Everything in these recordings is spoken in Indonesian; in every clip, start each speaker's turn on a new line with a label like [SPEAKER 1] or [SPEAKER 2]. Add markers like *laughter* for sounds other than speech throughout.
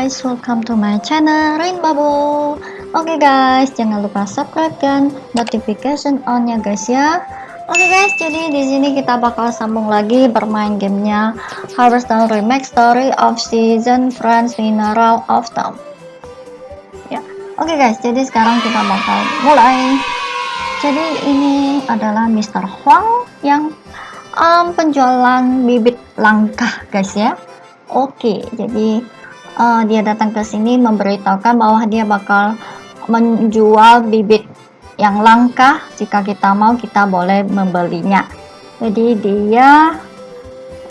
[SPEAKER 1] guys, welcome to my channel Rain Bubble. Oke okay guys, jangan lupa subscribe dan notification on ya guys ya. Oke okay guys, jadi di sini kita bakal sambung lagi bermain gamenya Harvest Town Remake Story of Season Friends Mineral of Town. Ya, oke okay guys, jadi sekarang kita bakal mulai. Jadi ini adalah Mr. Huang yang um, penjualan bibit langka guys ya. Oke, jadi uh, dia datang ke sini memberitahukan bahwa dia bakal menjual bibit yang langka. Jika kita mau kita boleh membelinya. Jadi dia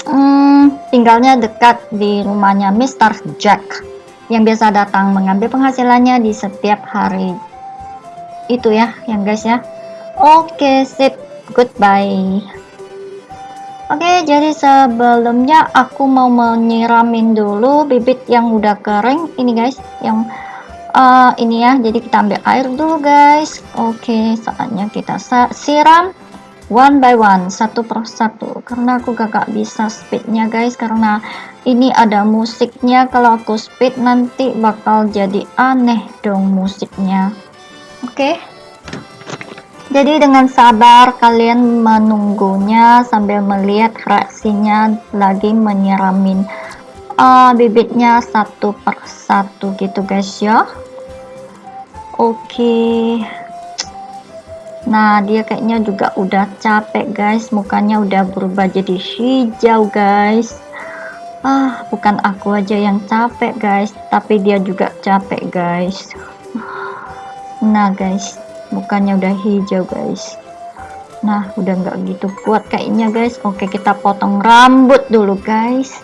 [SPEAKER 1] hmm, tinggalnya dekat di rumahnya Mr. Jack yang biasa datang mengambil penghasilannya di setiap hari. Itu ya yang guys ya. Oke okay, sip. Goodbye Oke, jadi sebelumnya aku mau menyiramin dulu bibit yang udah kering ini guys, yang uh, ini ya. Jadi kita ambil air dulu guys. Oke, saatnya kita siram one by one, satu per satu. Karena aku gak, bisa speednya guys, karena ini ada musiknya. Kalau aku speed nanti bakal jadi aneh dong musiknya. Oke. Jadi dengan sabar kalian menunggunya sambil melihat reaksinya lagi menyiramin uh, bibitnya satu per satu gitu guys ya. Oke. Nah dia kayaknya juga udah capek guys, mukanya udah berubah jadi hijau guys. Ah bukan aku aja yang capek guys, tapi dia juga capek guys. Nah guys mukanya udah hijau guys. Nah udah nggak gitu kuat kayaknya guys. Oke kita potong rambut dulu guys.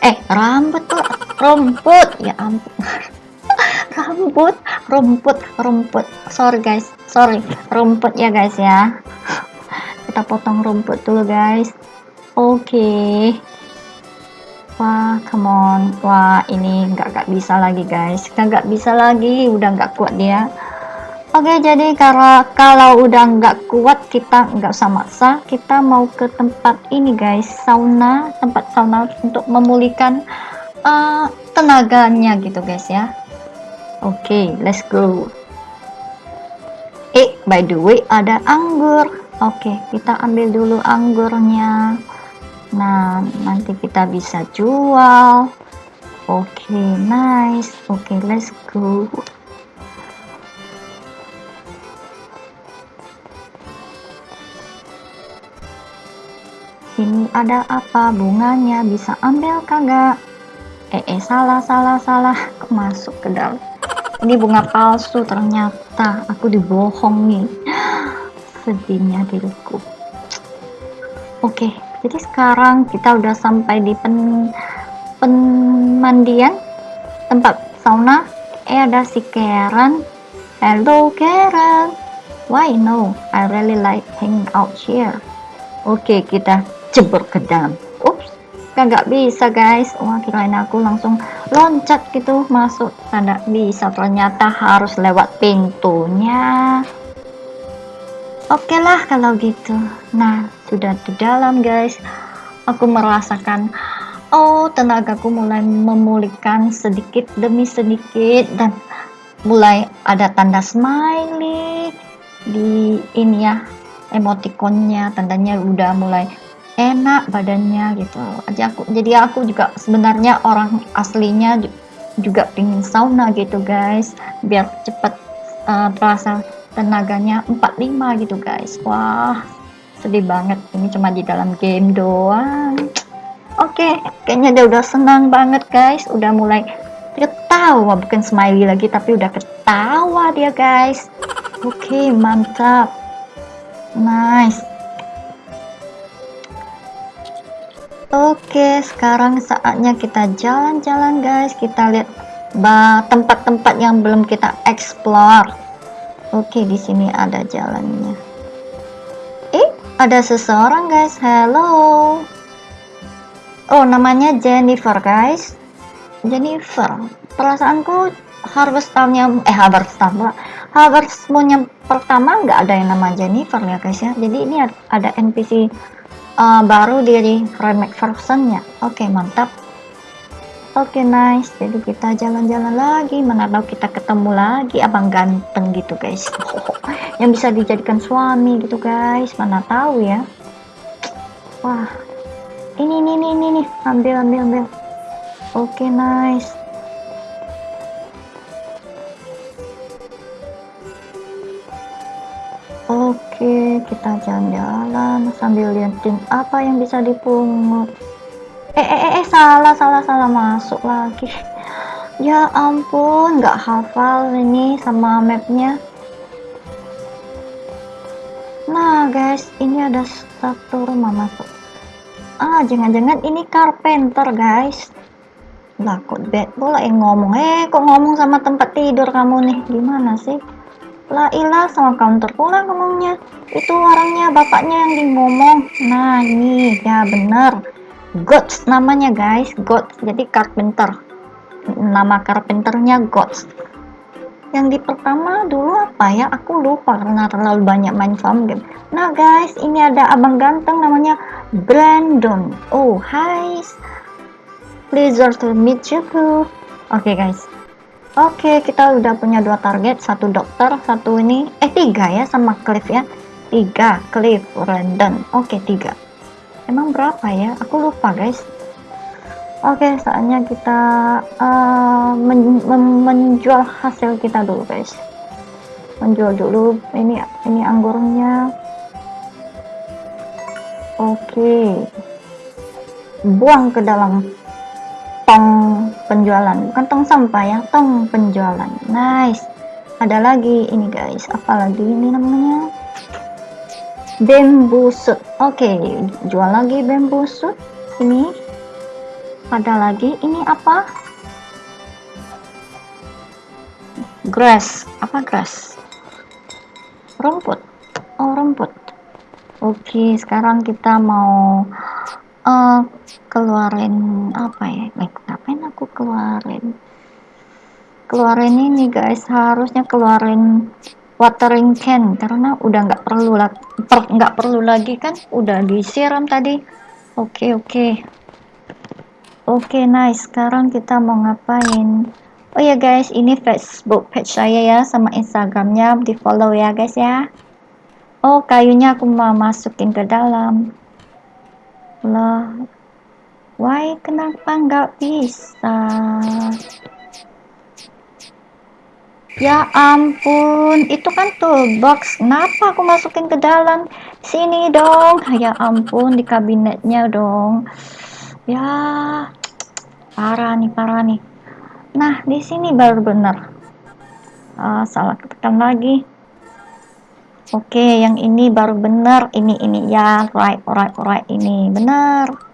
[SPEAKER 1] Eh rambut tuh rumput. Ya ampun. *laughs* Rambut rumput rumput. Sorry guys. Sorry. Rumput ya guys ya. Kita potong rumput dulu guys. Oke. Okay. wah come on. Wah ini nggak nggak bisa lagi guys. Nggak bisa lagi. Udah nggak kuat dia Oke jadi kalau kalau udah nggak kuat kita nggak usah maksa. Kita mau ke tempat ini guys sauna tempat sauna untuk memulihkan uh, tenaganya gitu guys ya. Oke let's go. Eh by the way ada anggur. Oke kita ambil dulu anggurnya. Nah nanti kita bisa jual. Oke nice. Oke let's go Ini ada apa? Bunganya bisa ambil kagak? Eh, eh salah salah salah. Masuk ke dalam. Ini bunga palsu ternyata. Aku dibohongi *gasps* sedihnya diriku. Oke jadi sekarang kita udah sampai di pen pemandian tempat sauna. Eh ada si Karen. Hello Karen. Why no? I really like hanging out here. Oke kita jebur ke dalam ups nggak bisa guys. Wah kirain aku langsung loncat gitu masuk. Tidak bisa ternyata harus lewat pintunya. Oke okay lah kalau gitu. Nah sudah di dalam guys. Aku merasakan oh tenagaku mulai memulihkan sedikit demi sedikit dan mulai ada tanda smiley di ini ya emotikonnya. Tandanya udah mulai enak badannya gitu. Aja aku jadi aku juga sebenarnya orang aslinya juga pingin sauna gitu guys. Biar cepet uh, terasa tenaganya 45 gitu guys. Wah sedih banget. Ini cuma di dalam game doang. Oke okay, kayaknya dia udah senang banget guys. Udah mulai ketawa. Bukan smiley lagi tapi udah ketawa dia guys. Oke okay, mantap. Nice Oke, sekarang saatnya kita jalan-jalan guys. Kita lihat tempat-tempat yang belum kita explore. Oke, di sini ada jalannya. Eh, ada seseorang guys. Hello. Oh, namanya Jennifer guys. Jennifer. Perasaanku Harvest Town-nya eh Harvest Town Harvest Moon yang pertama nggak ada yang nama Jennifer ya guys ya. Jadi ini ada NPC uh, baru dari remake versionnya. Oke okay, mantap. Oke okay, nice, jadi kita jalan-jalan lagi, mana tahu kita ketemu lagi. Abang ganteng gitu guys, *laughs* yang bisa dijadikan suami gitu guys, mana tahu ya. Wah, ini ini ini ini, ambil ambil ambil. Oke okay, nice. Kita jalan-jalan sambil liatin apa yang bisa dipungut. Eh eh eh, eh salah salah salah masuk lagi. *laughs* Ya ampun nggak hafal ini sama mapnya. Nah guys ini ada satu rumah masuk. Ah jangan-jangan ini carpenter guys. Lah kok bed bola ngomong? Eh kok ngomong sama tempat tidur kamu nih? Gimana sih lah ilah sama counter pula ngomongnya. Itu orangnya bapaknya yang ngomong nah ini ya bener. Gods namanya guys. Gods. Jadi carpenter. Nama carpenternya Gods. Yang di pertama dulu apa ya? Aku lupa karena terlalu banyak main farm game. Nah guys ini ada abang ganteng namanya Brandon. Oh hi pleasure to meet you. Oke okay, guys oke kita udah punya dua target. Satu dokter satu ini eh tiga ya sama Cliff ya. Tiga Cliff Brandon. Oke tiga. Emang berapa ya? Aku lupa guys. Oke saatnya kita uh, men men menjual hasil kita dulu guys. Menjual dulu ini ini anggurnya. Oke. Buang ke dalam tong penjualan bukan tong sampah ya tong penjualan. Nice. Ada lagi ini guys. Apalagi ini namanya? Bamboo shoot oke okay, jual lagi bamboo shoot ini. Ada lagi. Ini apa? Grass. Apa grass? Rumput. Oh rumput. Oke okay, sekarang kita mau uh, keluarin apa ya aku keluarin. Keluarin ini guys. Harusnya keluarin watering can karena udah nggak perlu lagi nggak perlu lagi kan? Udah disiram tadi. Oke okay, oke. Okay. oke okay, nice. Sekarang kita mau ngapain? Oh ya guys. Ini facebook page saya ya sama instagramnya. Di follow ya guys ya. Oh kayunya aku mau masukin ke dalam. Lah why kenapa nggak bisa Ya ampun, itu kan toolbox. Kenapa aku masukin ke dalam? Sini dong. Ya ampun, di kabinetnya dong. Ya, parah nih, parah nih. Nah, di sini baru benar. Ah, salah tekan lagi. Oke, yang ini baru benar. Ini, ini ya, right, right, right. Ini benar.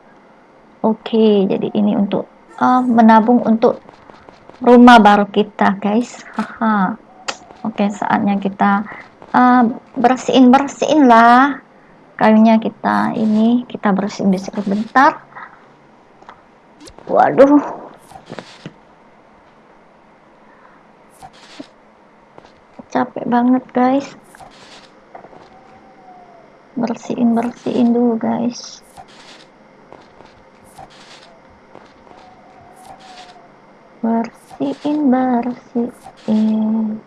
[SPEAKER 1] Oke, jadi ini untuk uh, menabung untuk rumah baru kita guys. Haha. Oke saatnya kita uh, bersihin bersihin lah kayunya kita ini. Kita bersihin di bentar. Waduh. Capek banget guys. Bersihin bersihin dulu guys bersihin bersihin.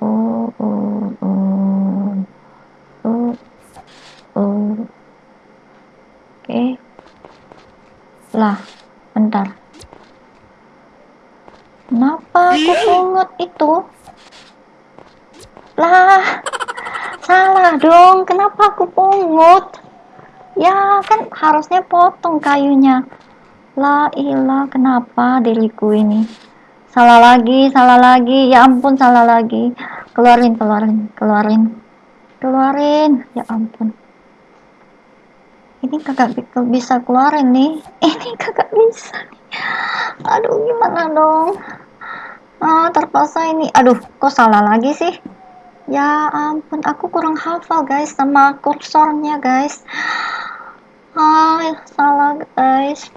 [SPEAKER 1] Oh oh oh oh oh oke. Okay. lah bentar. Kenapa aku pungut itu? Lah salah dong. Kenapa aku pungut? Ya kan harusnya potong kayunya lah ilah kenapa diriku ini? Salah lagi salah lagi. Ya ampun salah lagi. Keluarin keluarin keluarin. Keluarin. Ya ampun. Ini kagak bisa keluarin nih. *laughs* Ini kagak bisa aduh gimana dong? Ah terpaksa ini. Aduh kok salah lagi sih? Ya ampun aku kurang hafal guys sama kursornya guys. Ah salah guys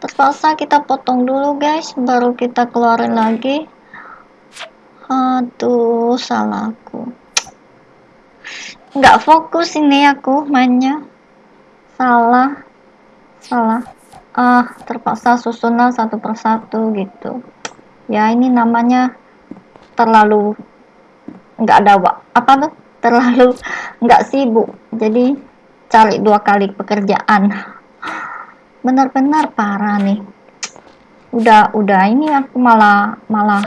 [SPEAKER 1] terpaksa kita potong dulu guys baru kita keluarin lagi. Aduh salahku. Nggak fokus ini aku mainnya. Salah salah. Ah terpaksa susunan satu persatu gitu. Ya ini namanya terlalu nggak ada apa tuh? Terlalu *laughs* nggak sibuk. Jadi cari dua kali pekerjaan benar-benar parah nih. Udah udah ini aku malah malah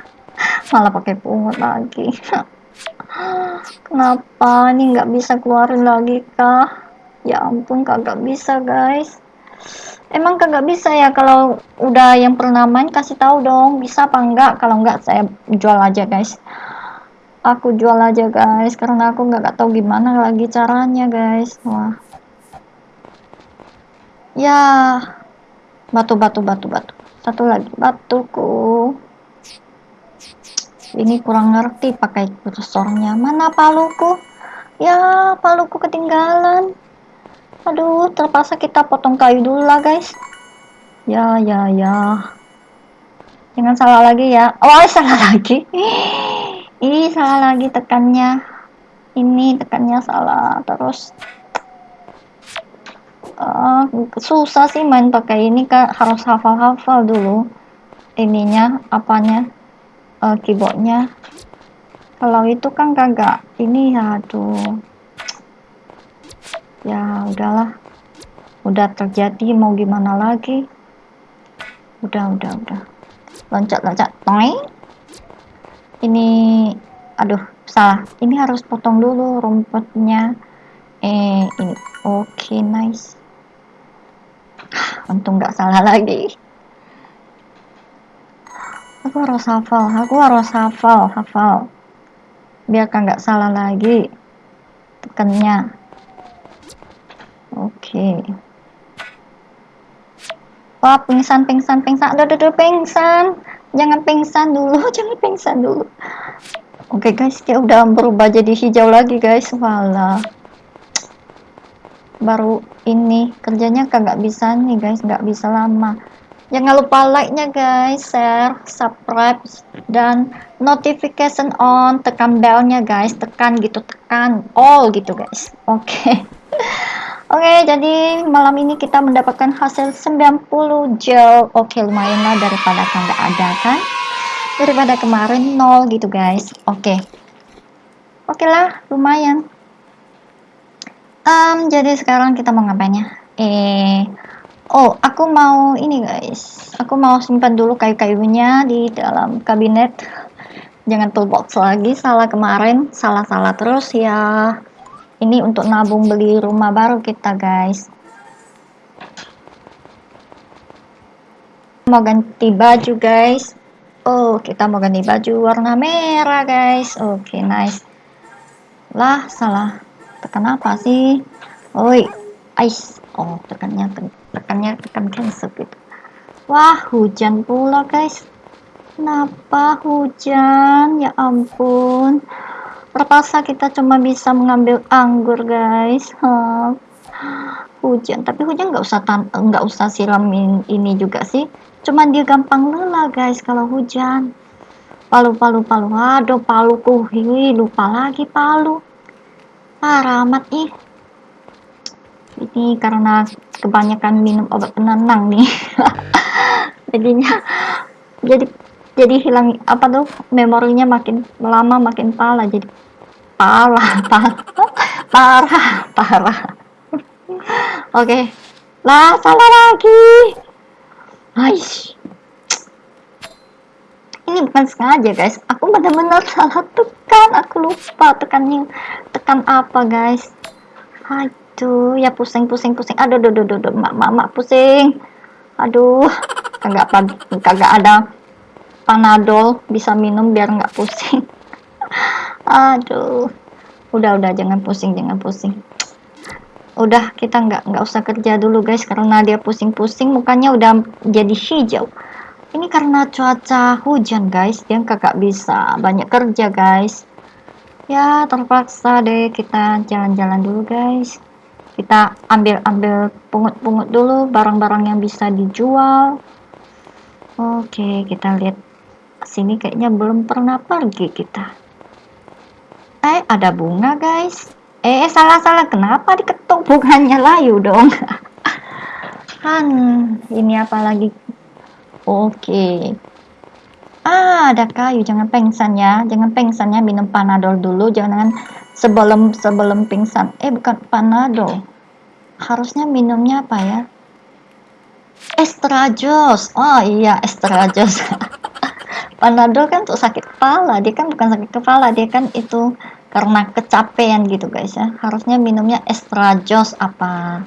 [SPEAKER 1] *laughs* malah pakai pungut lagi. *laughs* Kenapa ini nggak bisa keluarin lagi kah? Ya ampun kagak bisa guys. Emang kagak bisa ya kalau udah yang pernah main kasih tahu dong bisa apa enggak kalau enggak saya jual aja guys. Aku jual aja guys karena aku nggak tahu gimana lagi caranya guys. Wah ya. Batu batu batu batu. Satu lagi batuku. Ini kurang ngerti pakai kursornya. Mana paluku? Ya paluku ketinggalan. Aduh terpaksa kita potong kayu dulu lah guys. Ya ya ya. Jangan salah lagi ya. Oh *laughs* salah lagi. Ih salah lagi tekannya. Ini tekannya salah terus uh, susah sih main pakai ini kan harus hafal-hafal dulu ininya apanya uh, keyboardnya. Kalau itu kan kagak ini ya aduh. Ya udahlah. Udah terjadi mau gimana lagi? Udah udah udah. Loncat loncat toing ini aduh salah. Ini harus potong dulu rumputnya. Eh ini. Oke okay, nice untung nggak salah lagi aku harus hafal aku harus hafal hafal biar kan nggak salah lagi tekannya Oke. Wah, pingsan, pingsan, pingsan. Aduh, aduh, pingsan. Jangan pingsan dulu, *laughs* jangan pingsan dulu. Oke guys, dia udah berubah jadi hijau lagi guys. Walah. Baru ini kerjanya kagak bisa nih guys, nggak bisa lama. Jangan lupa like-nya guys, share, subscribe, dan notification on. Tekan bell-nya guys, tekan gitu, tekan all gitu guys. Oke. Okay. *laughs* Oke, jadi malam ini kita mendapatkan hasil 90 gel. Oke, lumayan lah daripada kan ada kan. Daripada kemarin nol gitu guys. Oke. Oke lah, lumayan. Um, jadi sekarang kita mau ngapain ya? Eh, oh, aku mau ini guys. Aku mau simpan dulu kayu-kayunya di dalam kabinet. Jangan toolbox lagi, salah kemarin, salah-salah terus ya ini untuk nabung beli rumah baru kita guys mau ganti baju guys oh kita mau ganti baju warna merah guys oke okay, nice lah salah tekan apa sih? Oi ice oh tekannya tekannya tekan cancel gitu. Wah hujan pula guys. Kenapa hujan? Ya ampun. Terpaksa kita cuma bisa mengambil anggur guys. Huh. hujan. Tapi hujan nggak usah nggak usah siramin ini juga sih. Cuman dia gampang lelah guys kalau hujan. Palu palu palu aduh paluku. Hi lupa lagi palu parah amat ih ini karena kebanyakan minum obat penenang nih *laughs* jadinya jadi jadi hilang apa tuh memorinya makin lama makin pala jadi parah parah *laughs* parah parah oke okay. lah salah lagi Aish. ini bukan sengaja guys aku benar-benar salah tekan aku lupa tekan tekan apa guys? Aduh ya pusing pusing pusing. Aduh aduh aduh, aduh. mak mak mak pusing. Aduh kagak kagak ada panadol. Bisa minum biar nggak pusing. *laughs* Aduh. Udah udah. Jangan pusing jangan pusing. Udah kita nggak nggak usah kerja dulu guys. Karena dia pusing-pusing mukanya udah jadi hijau. Ini karena cuaca hujan guys. Dia kakak bisa banyak kerja guys ya terpaksa deh kita jalan-jalan dulu guys. Kita ambil-ambil pungut-pungut dulu barang-barang yang bisa dijual. Oke kita lihat. Sini kayaknya belum pernah pergi kita. Eh ada bunga guys. Eh, eh salah salah kenapa diketuk bunganya? Layu dong. Han *laughs* ini apa lagi oke ah ada kayu jangan pengsan ya. Jangan pengsan ya minum panadol dulu. Jangan sebelum sebelum pingsan eh bukan panadol. Harusnya minumnya apa ya? Estrajos. Oh iya estrajos. *laughs* Panadol kan untuk sakit kepala, dia kan bukan sakit kepala, dia kan itu karena kecapean gitu guys ya. Harusnya minumnya extra jos apa?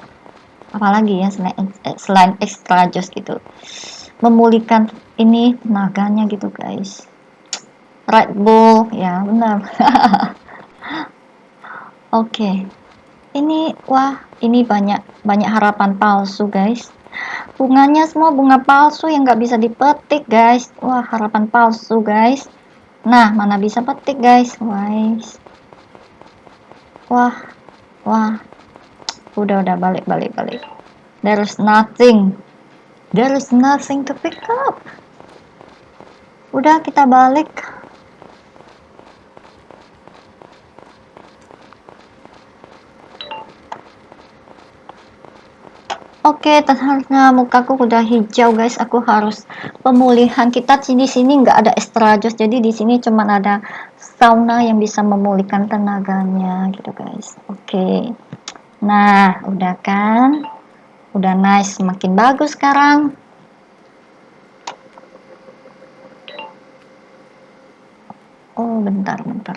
[SPEAKER 1] Apalagi ya selain eh, selain extra jos gitu. Memulihkan ini tenaganya gitu guys. Red Bull, ya benar. *laughs* Oke. okay. Ini wah, ini banyak banyak harapan palsu guys bunganya semua bunga palsu yang nggak bisa dipetik guys wah harapan palsu guys nah mana bisa petik guys guys wah wah udah udah balik balik balik there is nothing there is nothing to pick up udah kita balik Oke, okay, ternyata mukaku udah hijau guys. Aku harus pemulihan. Kita di sini nggak ada estrajos, jadi di sini cuma ada sauna yang bisa memulihkan tenaganya gitu guys. Oke. Okay. Nah, udah kan? Udah nice, makin bagus sekarang. Bentar, bentar.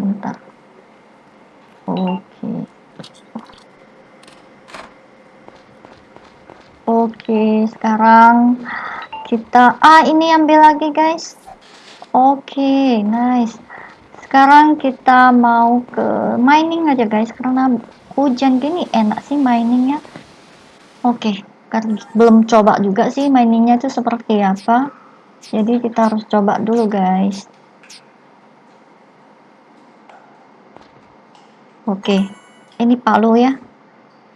[SPEAKER 1] Bentar. Oke. Okay. Oke, sekarang kita ah ini ambil lagi guys. Oke, nice. Sekarang kita mau ke mining aja guys karena hujan gini enak sih miningnya. Oke, kan belum coba juga sih miningnya itu seperti apa. Jadi kita harus coba dulu guys. Oke, ini palu ya.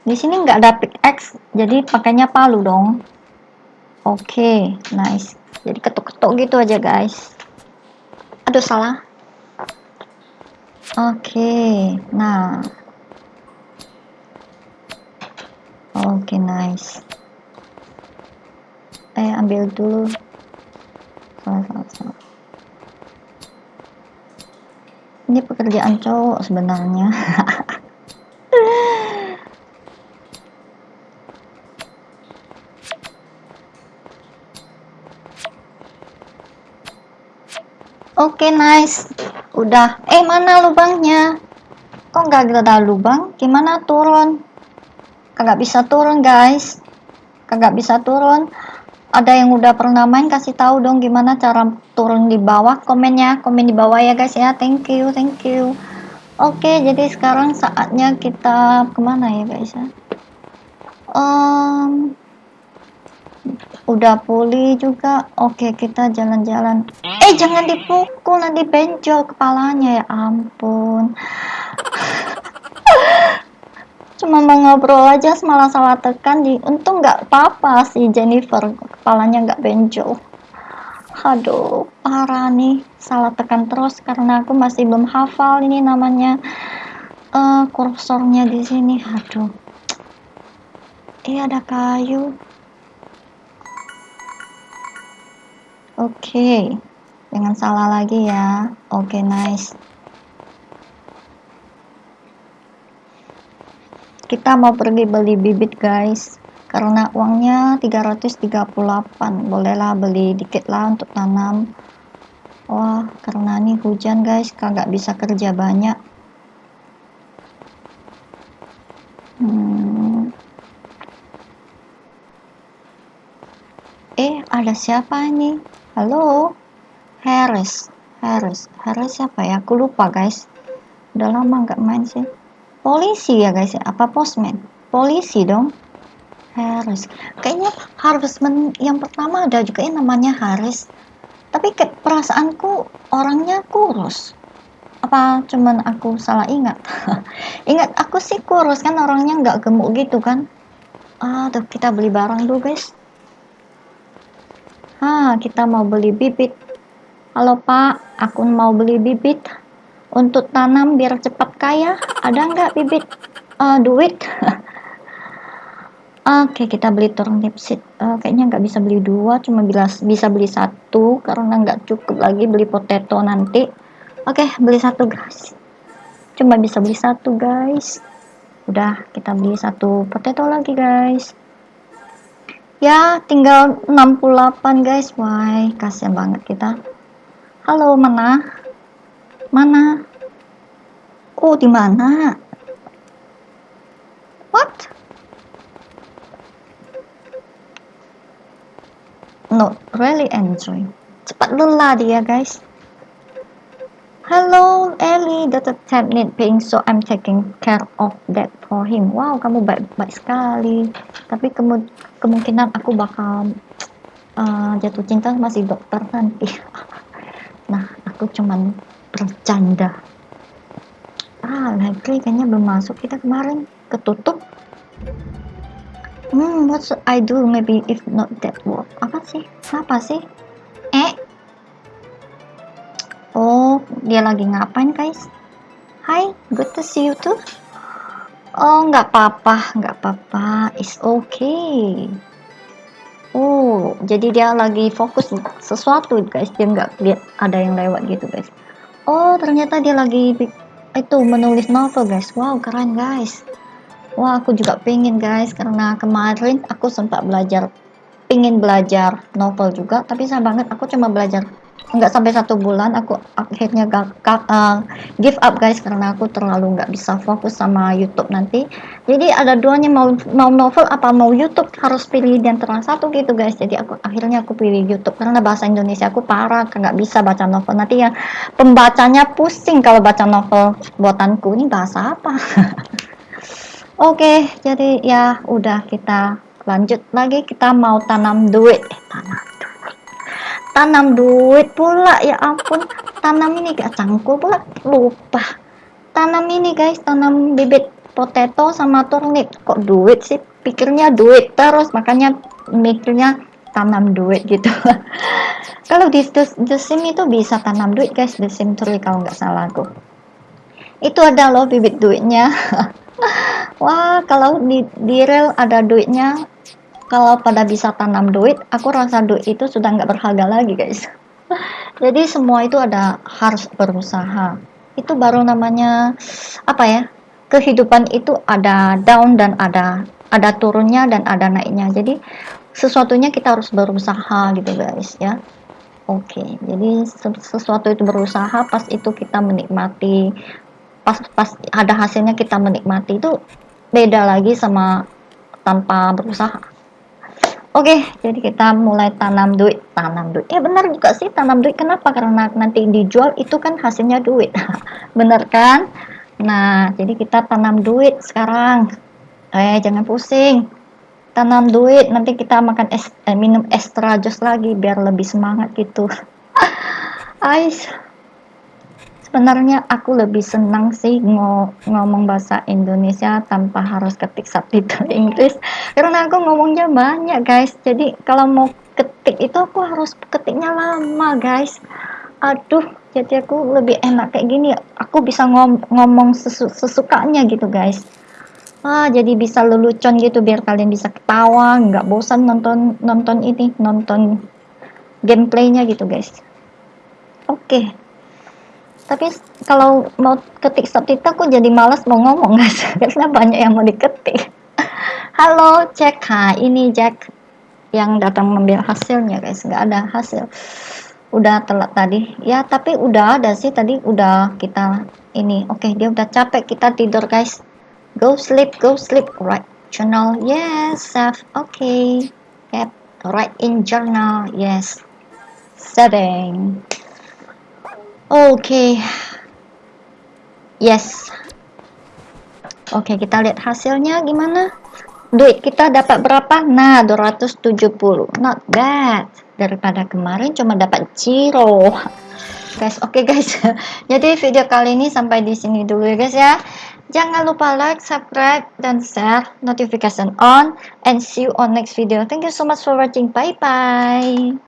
[SPEAKER 1] Di sini nggak ada pickaxe, jadi pakainya palu dong. Oke, nice. Jadi ketuk-ketuk gitu aja, guys. Aduh, salah. Oke, nah. Oke, nice. Eh, ambil dulu. Salah, salah, salah. Ini pekerjaan cowok sebenarnya. *laughs* Oke, okay, nice. Udah. Eh, mana lubangnya? Kok nggak ada lubang? Gimana turun? Kagak bisa turun, guys. Kagak bisa turun. Ada yang udah pernah main kasih tahu dong gimana cara turun di bawah. Komennya, komen di bawah ya, guys ya. Thank you, thank you. Oke, jadi sekarang saatnya kita ke mana ya, guys ya? Um, udah pulih juga oke kita jalan-jalan eh jangan dipukul nanti benjol kepalanya ya ampun cuma mau ngobrol aja malah salah tekan di untung nggak apa-apa si Jennifer kepalanya nggak benjol aduh parah nih salah tekan terus karena aku masih belum hafal ini namanya uh, kursornya di sini aduh iya ada kayu Oke, okay. jangan salah lagi ya. Oke, okay, nice. Kita mau pergi beli bibit, guys. Karena uangnya 338. Bolehlah beli dikit lah untuk tanam. Wah, karena ini hujan, guys. Kagak bisa kerja banyak. Hmm. Eh, ada siapa ini? Halo, Harris, Harris, Harris siapa ya? Aku lupa guys. Udah lama nggak main sih. Polisi ya guys ya? Apa postman? Polisi dong. Harris. Kayaknya Harvestman yang pertama ada juga yang namanya Harris. Tapi ke perasaanku orangnya kurus. Apa cuman aku salah ingat? *laughs* ingat aku sih kurus kan orangnya nggak gemuk gitu kan. Aduh kita beli barang dulu guys. Ah, kita mau beli bibit. Halo Pak, aku mau beli bibit untuk tanam biar cepat kaya. Ada nggak bibit uh, duit? *laughs* Oke, kita beli turnip seed. Uh, kayaknya nggak bisa beli dua, cuma bila, bisa beli satu karena nggak cukup lagi beli potato nanti. Oke, beli satu guys. Cuma bisa beli satu guys. Udah, kita beli satu potato lagi guys. Ya, tinggal 68 guys. Why, kasihan banget kita. Halo, mana? Mana? Oh, di mana? What? not really enjoy. Cepat lelah dia guys. Hello Ellie, the tab need paying so I'm taking care of that for him. Wow, kamu baik-baik sekali. Tapi kemu kemungkinan aku bakal uh, jatuh cinta sama si dokter nanti. *laughs* nah, aku cuman bercanda. Ah, library kayaknya belum masuk kita kemarin ketutup. Hmm, what should I do maybe if not that work? Apa sih? Apa sih? Eh? Oh, dia lagi ngapain guys? Hi, good to see you too. Oh, nggak apa-apa, nggak apa-apa. It's okay. Oh, jadi dia lagi fokus sesuatu guys. Dia nggak lihat ada yang lewat gitu guys. Oh, ternyata dia lagi itu menulis novel guys. Wow, keren guys. Wah, aku juga pengen guys, karena kemarin aku sempat belajar, pengen belajar novel juga, tapi saya banget aku cuma belajar nggak sampai satu bulan aku akhirnya gak, uh, give up guys karena aku terlalu nggak bisa fokus sama YouTube nanti. Jadi ada duanya mau mau novel apa mau YouTube harus pilih di antara satu gitu guys. Jadi aku akhirnya aku pilih YouTube karena bahasa Indonesia aku parah nggak bisa baca novel. Nanti yang pembacanya pusing kalau baca novel buatanku. Ini bahasa apa? *laughs* Oke, jadi ya udah kita lanjut lagi. Kita mau tanam duit. Eh, tanam. Tanam duit pula ya ampun. Tanam ini gak cangkul pula lupa. Tanam ini guys, tanam bibit potato sama turnip. Kok duit sih? Pikirnya duit terus makanya mikirnya tanam duit gitu. *laughs* kalau di the, the sim itu bisa tanam duit guys, the sim 3 kalau nggak salah aku. Itu ada loh bibit duitnya. *laughs* wah kalau di, di real ada duitnya kalau pada bisa tanam duit aku rasa duit itu sudah nggak berharga lagi guys. *laughs* Jadi semua itu ada harus berusaha. Itu baru namanya apa ya kehidupan itu ada down dan ada ada turunnya dan ada naiknya. Jadi sesuatunya kita harus berusaha gitu guys ya. Oke okay. jadi sesuatu itu berusaha pas itu kita menikmati pas pas ada hasilnya kita menikmati itu beda lagi sama tanpa berusaha oke jadi kita mulai tanam duit. Tanam duit. Ya benar juga sih tanam duit. Kenapa? Karena nanti dijual itu kan hasilnya duit. *laughs* Bener kan? Nah jadi kita tanam duit sekarang. Eh jangan pusing. Tanam duit nanti kita makan es eh, minum extra jus lagi biar lebih semangat gitu. *laughs* Ais sebenarnya aku lebih senang sih ngomong bahasa Indonesia tanpa harus ketik subtitle *laughs* Inggris. Karena aku ngomongnya banyak guys. Jadi kalau mau ketik itu aku harus ketiknya lama guys. Aduh jadi aku lebih enak kayak gini. Aku bisa ngom ngomong sesu sesukanya gitu guys. Ah jadi bisa lelucon gitu biar kalian bisa ketawa nggak bosan nonton nonton ini nonton gameplaynya gitu guys. Oke. okay tapi kalau mau ketik subtitle aku jadi malas mau ngomong guys *laughs* karena banyak yang mau diketik. Halo Jack. Ha ini Jack yang datang mengambil hasilnya guys. Nggak ada hasil. Udah telat tadi. Ya tapi udah ada sih. Tadi udah kita ini. Oke okay, dia udah capek kita tidur guys. Go sleep go sleep. Right journal. Yes save oke. Okay. yep. Write in journal. Yes. Setting Oke. Okay. Yes. Oke, okay, kita lihat hasilnya gimana. Duit kita dapat berapa? Nah, 270. Not bad. Daripada kemarin cuma dapat zero. Guys, oke okay guys. *laughs* Jadi video kali ini sampai di sini dulu ya guys ya. Jangan lupa like, subscribe, dan share, notification on, and see you on next video. Thank you so much for watching. Bye-bye.